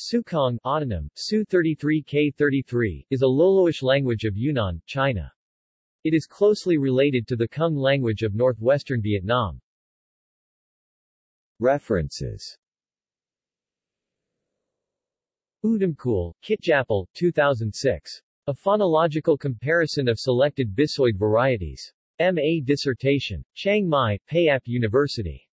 Sukong autonym, Su-33K33, is a Loloish language of Yunnan, China. It is closely related to the Kung language of northwestern Vietnam. References Udumkul, Kitjapel, 2006. A phonological comparison of selected Bisoid varieties. M.A. dissertation. Chiang Mai, Payap University.